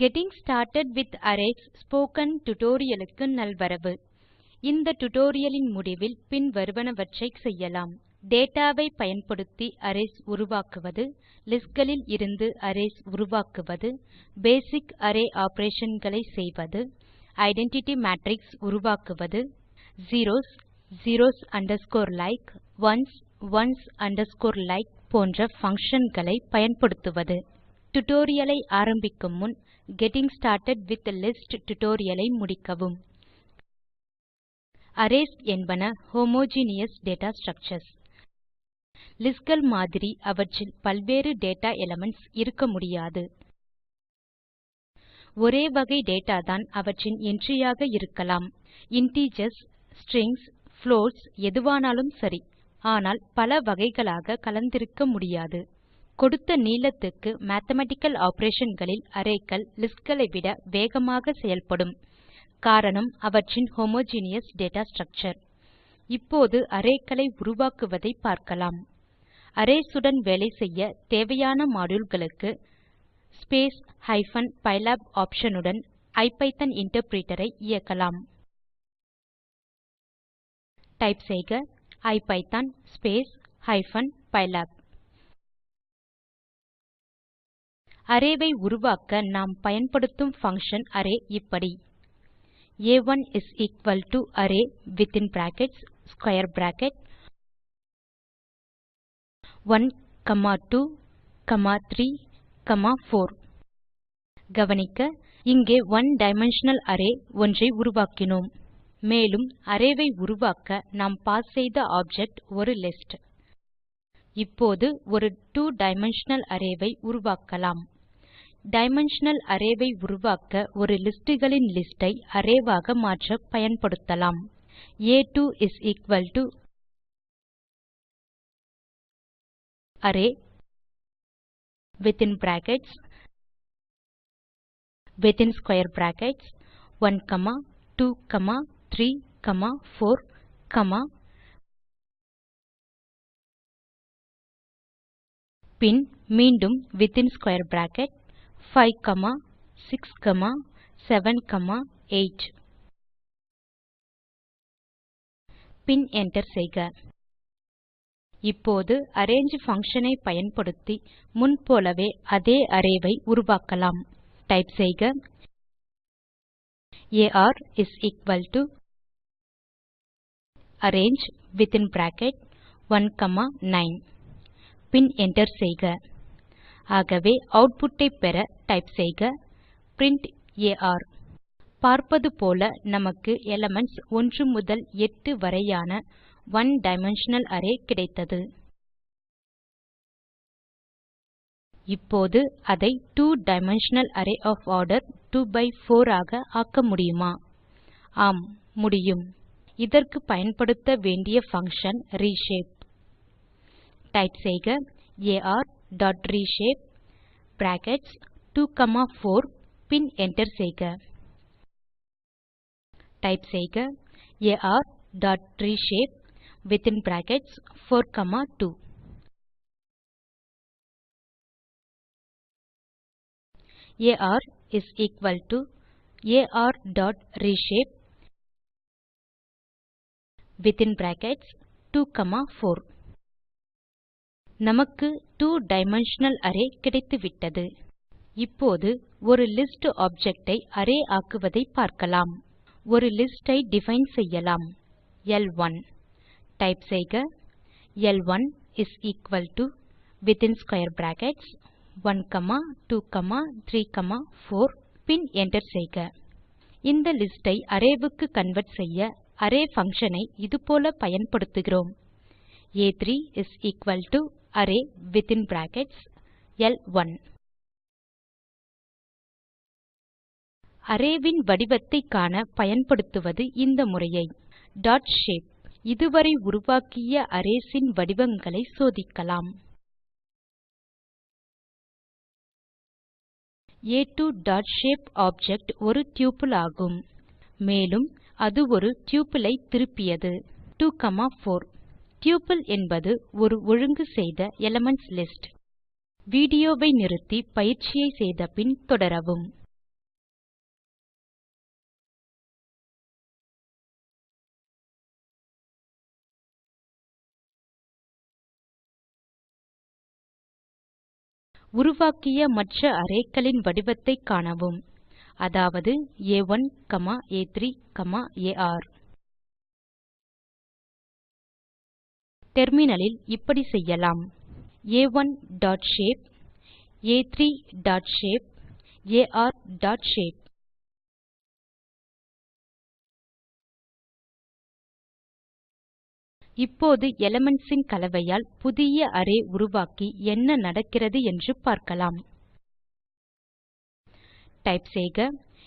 Getting started with arrays spoken tutorial க்கு நல்வரவு. இந்த டியூட்டோரியல் லின் முடிவில் பின்வருவனவற்றை செய்யலாம். டேட்டா வை பயன்படுத்தி அரேஸ் உருவாக்குவது லிஸ்ட் களில் இருந்து அரேஸ் உருவாக்குவது பேசிக் அரே ஆப்பரேஷன் களை செய்வது ஐடென்டிட்டி மேட்ரிக்ஸ் உருவாக்குவது zeros zeros underscore like ones ones underscore like போன்ற பங்ஷன் களை பயன்படுத்துவது. டியூட்டோரியல் ஐ ஆரம்பிக்கும் முன் getting started with lists tutorial ஐ முடிக்கவும். அரேஸ் என்பன ஹோமோஜீனியஸ் டேட்டா ஸ்ட்ரக்சர்ஸ் லிஸ்ட் கள் மாதிரி அவற்றில் பல்வேறு டேட்டா எலிமென்ட்ஸ் இருக்க முடியாது. ஒரே வகை டேட்டா தான் அவற்றின் என்ட்ரி ஆக இருக்கலாம். இன்டிஜர்ஸ் ஸ்ட்ரிங்ஸ் புளோட்ஸ் எதுவானாலும் சரி. ஆனால் பல வகைகளாக கலந்திருக்க முடியாது. கொடுத்த நீளத்துக்கு மேத்தமேட்டிக்கல் ஆப்பரேஷன் களில் அரே லிஸ்ட் களை விட வேகமாக செயல்படும். காரணம் அவற்றின் ஹோமோஜீனியஸ் டேட்டா ஸ்ட்ரக்சர் இப்போது அரே களை உருவாக்குவதை பார்க்கலாம். அரேஸ் உடன் வேலை செய்ய தேவையான மாடியூல் களுக்கு ஸ்பேஸ் ஹைபன் பைலாப் ஆப்ஷன் உடன் ஐபிதான் இன்டர்பிரிட்டர் ஐ இயக்கலாம். டைப் செய்க IPython space hyphen pylab array ஐ உருவாக்க நாம் பயன்படுத்தும் பங்ஷன் அரே இப்படி. ஆ1 is equal to array within brackets square bracket 1 comma 2 comma 3 comma 4 கவனிக்க இங்கே ஒனே டைமென்ஷனல் அரே ஒன்றை உருவாக்கினோம். மேலும் அரே ஐ உருவாக்க நாம் பாஸ் செய்த ஆப்ஜெக்ட் ஒரு லிஸ்ட் இப்போது ஒரு two டைமென்ஷனல் அரே ஐ உருவாக்கலாம். டைமென்ஷனல் அரே ஐ உருவாக்க ஒரு லிஸ்ட் களின் லிஸ்ட் ஐ அரே ஆக மாற்ற பயன்படுத்தலாம். ஆ2 is equal to array within brackets within square brackets 1 comma 2 comma 3 comma 4 comma பின் மீண்டும் within square bracket 5 comma 6 comma 7 comma 8 பின் என்டர் செய்க. இப்போது அரேஞ்சு function ஐ பயன்படுத்தி முன் போலவே அதே அரே ஐ உருவாக்கலாம். டைப் செய்க. AR is equal to arrange within bracket 1 comma 9 பின் என்டர் செய்க. ஆகவே ஆட்புட் ஐ பெற டைப் செய்க. பிரின்ட் ஆர் பார்ப்பது போல நமக்கு எலிமென்ட்ஸ் 1 முதல் 8 வரையான ஒன் டைமென்ஷனல் அரே கிடைத்தது. இப்போது அதை two dimensional array of order 2 by 4 ஆக ஆக்க முடியுமா? ஆம் முடியும். இதற்கு பயன்படுத்த வேண்டிய பங்ஷன் reshape. டைப் செய்க. ஆர் டாட் reshape பிராக்கெட்ஸ் 24 பின் என்டர் செய்க. டைப் செய்க. R dot reshape within brackets 4 comma 2 R is equal to R dot reshape within brackets 2 comma 4 நமக்கு two டைமென்ஷனல் அரே கிடைத்துவிட்டது. இப்போது ஒரு லிஸ்ட் ஆப்ஜெக்ட் ஐ அரே ஆக்குவதை பார்க்கலாம். ஒரு லிஸ்ட் ஐ டிஃபைன் செய்யலாம். ல்1 டைப் செய்க. ல்1 is equal to within square brackets 1 comma 2 comma 3 comma 4 பின் என்டர் செய்க. இந்த லிஸ்ட் ஐ அரே க்கு கன்வெர்ட் செய்ய அரே பங்ஷன் ஐ இதுபோல பயன்படுத்துகிறோம். ஆ3 is equal to array within brackets ல்1 array வடிவத்தை காண பயன்படுத்துவது இந்த முறையை. டாட் ஷேப் இதுவரை உருவாக்கிய அரேஸ் இன் வடிவங்களை சோதிக்கலாம். ஆ2 டாட் ஷேப் ஆப்ஜெக்ட் ஒரு டப்பிள் ஆகும். மேலும் அது ஒரு டப்பிள் ஐ திருப்பியது. 2 காமா 4 டப்பிள் என்பது ஒரு ஒழுங்கு செய்த எலிமென்ட்ஸ் லிஸ்ட் வீடியோவை நிறுத்தி பயிற்சியை செய்த பின் தொடரவும். உருவாக்கிய மற்ற arrayகளின் வடிவத்தை காணவும். அதாவது ஆ1 ஆ3 ஆர் டெர்மினலில் இப்படி செய்யலாம். ஆ1 dot shape ஆ3 dot shape AR dot shape இப்போது எலிமென்ட்ஸ் ன் கலவையால் புதிய அரே உருவாக்கி என்ன நடக்கிறது என்று பார்க்கலாம். டைப் செய்க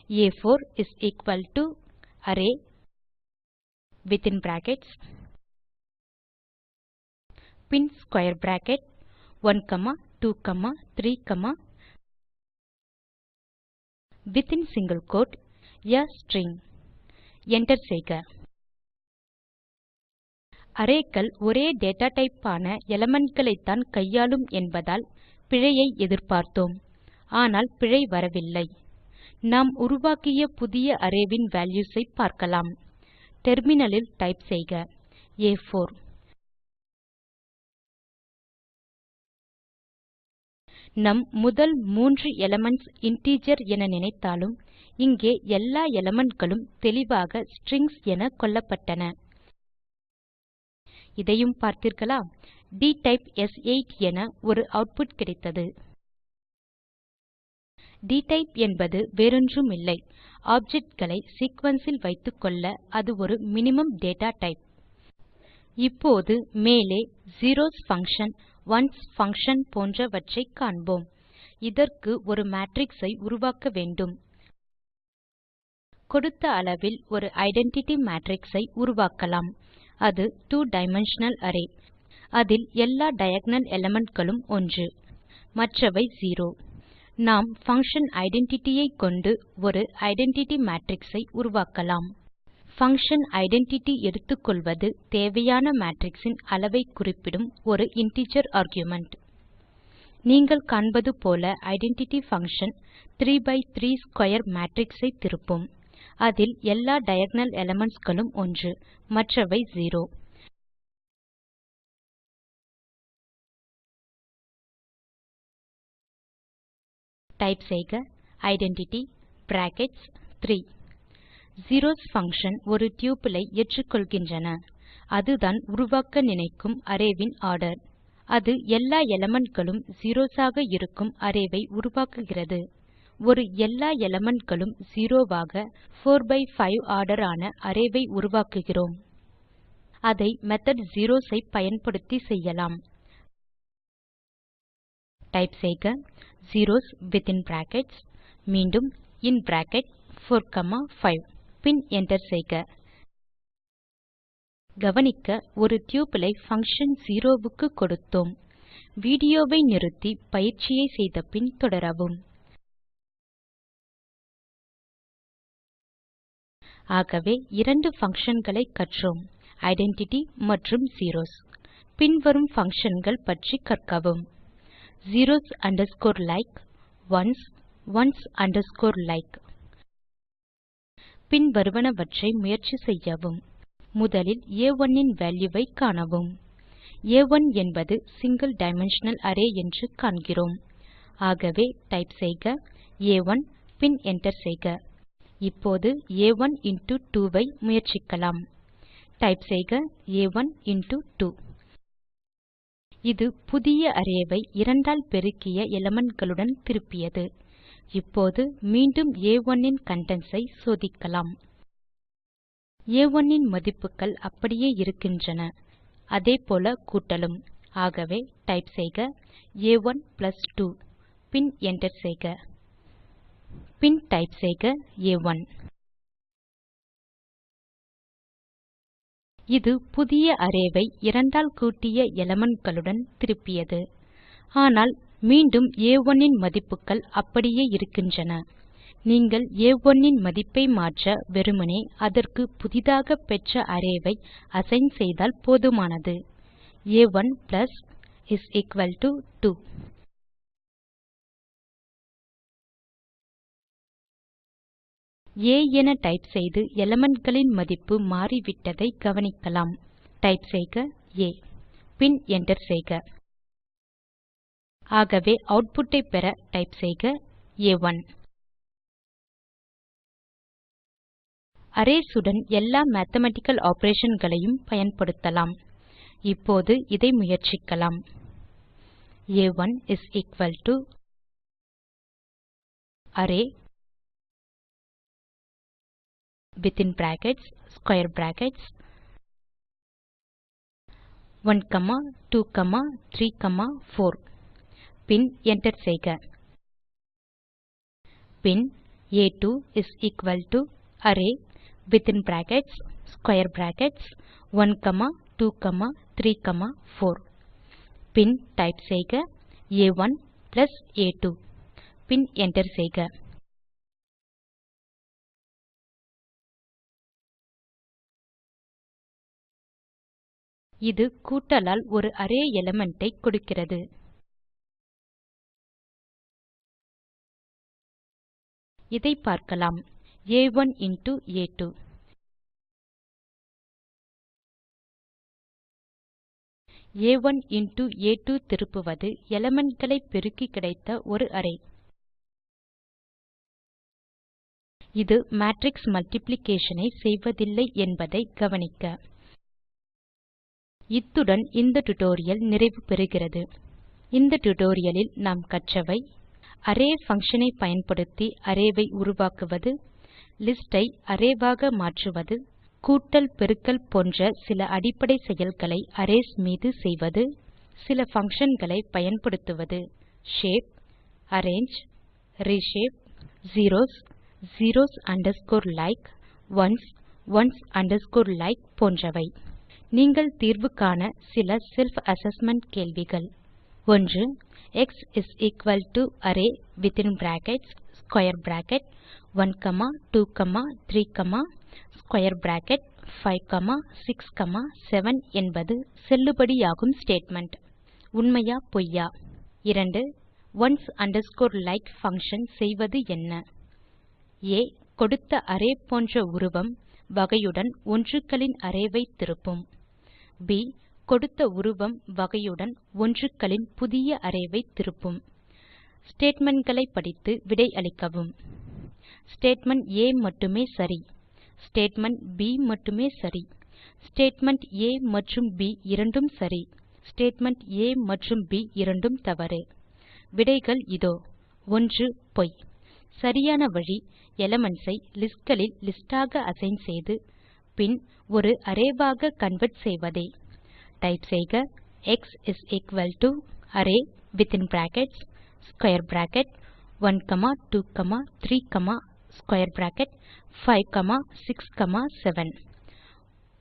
ஆ4 is equal to array within brackets bin square bracket 1 comma 2 comma 3 comma within single quote A string enter செய்க. அரேக்கள் ஒரே டேட்டா டைப் ஆன elementகளைத்தான் கையாளும் என்பதால் பிழையை எதிர்பார்த்தோம். ஆனால் பிழை வரவில்லை. நாம் உருவாக்கிய புதிய அரே வேல்யூஸை வால்யூஸ் ஐ பார்க்கலாம். டெர்மினலில் டைப் செய்க. ஆ4 நம் முதல் மூன்று எலிமென்ட்ஸ் இன்டிஜர் என நினைத்தாலும் இங்கே எல்லா elementகளும் தெளிவாக ஸ்ட்ரிங்ஸ் என கொள்ளப்பட்டன இதையும் பார்த்தீர்களா dtype S8 என ஒரு அவுட்புட் கிடைத்தது. Dtype என்பது வேறொன்றுமில்லை. Objectகளை சீக்வென்ஸ் இல் வைத்துக்கொள்ள அது ஒரு மினிமம் டேட்டா டைப் இப்போது மேலே zeros பங்ஷன் ஒன்ஸ் பங்ஷன் போன்றவற்றைக் காண்போம். இதற்கு ஒரு மேட்ரிக்ஸ் ஐ உருவாக்க வேண்டும். கொடுத்த அளவில் ஒரு ஐடென்டிட்டி மேட்ரிக்ஸ் ஐ உருவாக்கலாம். அது 2 டைமென்ஷனல் அரே அதில் எல்லா டயகோனல் elementகளும் ஒன்று. மற்றவை 0 நாம் பங்ஷன் identity ஐ கொண்டு ஒரு ஐடென்டிட்டி மேட்ரிக்ஸ் ஐ உருவாக்கலாம். பங்ஷன் identity எடுத்துக்கொள்வது தேவையான மேட்ரிக்ஸின் அளவை குறிப்பிடும் ஒரு இன்டிஜர் ஆர்குமென்ட் நீங்கள் காண்பது போல identity function 3 by 3 square matrix ஐ திருப்பும். அதில் எல்லா டயகோனல் களும் ஒன்று மற்றவை ஜீரோ டைப் செய்க ஐடென்டிட்டி பிராக்கெட்ஸ் 3 zeros பங்ஷன் ஒரு டப்பிள் ஐ ஏற்றுக்கொள்கின்றன. அதுதான் உருவாக்க நினைக்கும் அரே ஆர்டர் அது எல்லா elementகளும் செரோஸ் ஆக இருக்கும் அரே ஐ உருவாக்குகிறது. ஒரு எல்லா elementகளும் செரோ ஆக 4 பை 5 ஆர்டர் ஆன அரே உருவாக்குகிறோம். அதை மெத்தோட் zeros ஐ பயன்படுத்தி செய்யலாம். டைப் செய்க zeros வித்தின் பிராக்கெட்ஸ் மீண்டும் இன் பிராக்கெட் 4 காமா 5 பின் enter செய்க. கவனிக்க ஒரு டப்பிள் ஐ பங்ஷன் க்கு கொடுத்தோம். வீடியோவை நிறுத்தி பயிற்சியை செய்த பின் தொடரவும். ஆகவே இரண்டு functionகளை கற்றோம். ஐடென்டிட்டி மற்றும் zeros. பின்வரும் functionகள் பற்றி கற்கவும். Zeros underscore like ones ones underscore like. பின்வருவனவற்றை முயற்சி செய்யவும். முதலில் ஆ1 இன் வால்யூ ஐ காணவும். ஆ1 என்பது சிங்கில் டைமென்ஷனல் அரே என்று காண்கிறோம். ஆகவே டைப் செய்க ஆ1 பின் enter செய்க. இப்போது ஆ1 இன்டோ 2 ஐ முயற்சிக்கலாம். டைப் செய்க ஆ1 இன்டோ 2 இது புதிய அரே ஐ இரண்டால் பெருக்கிய elementகளுடன் திருப்பியது. இப்போது மீண்டும் ஆ1 இன் கன்டென்ட்ஸ் ஐ சோதிக்கலாம். ஆ1 இன் மதிப்புகள் அப்படியே இருக்கின்றன. அதேபோல கூட்டலும். ஆகவே டைப் செய்க ஆ1 பிளஸ் 2 பின் என்டர் செய்க. பின் டைப் செய்க ஆ1. இது புதிய அரே இரண்டால் கூட்டிய elementகளுடன் திருப்பியது. ஆனால் மீண்டும் ஆ1 இன் மதிப்புகள் அப்படியே இருக்கின்றன. நீங்கள் ஆ1 இன் மதிப்பை மாற்ற வெறுமனே அதற்கு புதிதாக பெற்ற அரே அசைன் செய்தால் போதுமானது. ஆ1 பிளஸ் இஸ் எக்குவல் டோ 2 ஆ என டைப் செய்து elementகளின் மதிப்பு மாறிவிட்டதை கவனிக்கலாம். டைப் செய்க ஆ பின் enter செய்க. ஆகவே ஆட்புட் ஐ பெற டைப் செய்க ஆ1 அரேஸ் உடன் எல்லா மேத்தமேட்டிக்கல் ஆப்பரேஷன் களையும் பயன்படுத்தலாம். இப்போது இதை முயற்சிக்கலாம். ஆ1 is equal to array within brackets square brackets 1 comma 2 comma 3 comma 4 பின் என்டர் செய்க பின் ஆ2 is equal to array within brackets square brackets 1 comma 2 comma 3 comma 4 bin type செய்க ஆ1 பிளஸ் ஆ2 பின் என்டர் செய்க இது கூட்டலால் ஒரு அரே எலிமெண்ட் ஐ கொடுக்கிறது. இதை பார்க்கலாம். ஆ1 இன்டோ ஆ2 ஆ1 இன்டோ ஆ2 திருப்புவது எலிமெண்ட் களை பெருக்கி கிடைத்த ஒரு அரே. இது மேட்ரிக்ஸ் மல்டிப்ளிகேஷன் ஐ செய்வதில்லை என்பதை கவனிக்க. இத்துடன் இந்த டியூட்டோரியல் நிறைவு பெறுகிறது. இந்த டுடோரியலில் நாம் கற்றவை அரே பங்ஷன் ஐ பயன்படுத்தி அரே ஐ உருவாக்குவது லிஸ்ட் ஐ அரே ஆக மாற்றுவது கூட்டல் பெருக்கல் போன்ற சில அடிப்படை செயல்களை அரேஸ் மீது செய்வது சில பங்ஷன் களை பயன்படுத்துவது. Shape arange reshape zeros zeros underscore like ones ones underscore like போன்றவை. நீங்கள் தீர்வு காண சில செல்ஃப் அசெஸ்மென்ட் கேள்விகள். 1 X is equal to array within brackets square bracket 1 comma 2 comma 3 comma square bracket 5 comma 6 comma 7 என்பது செல்லுபடியாகும் ஸ்டேட்மெண்ட் உண்மையா பொய்யா? 2 ஒன்ஸ் அண்டர்ஸ்கோர் like பங்ஷன் செய்வது என்ன? ஆ கொடுத்த அரே போன்ற உருவம் வகையுடன் ஒன்றுகளின் அரேவை திருப்பும். ப் கொடுத்த உருவம் வகையுடன் ஒன்றுகளின் புதிய அரேவை திருப்பும். ஸ்டேட்மென்ட்களை படித்து விடை அளிக்கவும். ஸ்டேட்மெண்ட் ஆ மட்டுமே சரி. ஸ்டேட்மெண்ட் ப் மட்டுமே சரி. ஸ்டேட்மெண்ட் ஆ மற்றும் ப் இரண்டும் சரி. ஸ்டேட்மெண்ட் ஆ மற்றும் ப் இரண்டும் தவறு. விடைகள் இதோ. 1 பொய். சரியான வழி எலிமென்ட்ஸ் ஐ லிஸ்ட் களில் லிஸ்ட் ஆக அசைன் செய்து பின் ஒரு அரே ஆக கன்வெர்ட் செய்வதே. டைப் செய்க X is equal to array within brackets square bracket 1 comma 2 comma 3 comma square bracket 5 comma 6 comma 7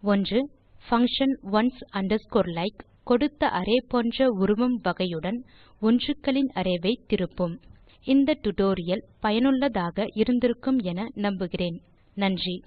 1 function ones underscore like கொடுத்த அரே போன்ற உருவம் வகையுடன் ஒன்றுகளின் அரே ஐ திருப்பும். இந்த டுடோரியல் பயனுள்ளதாக இருந்திருக்கும் என நம்புகிறேன். நன்றி.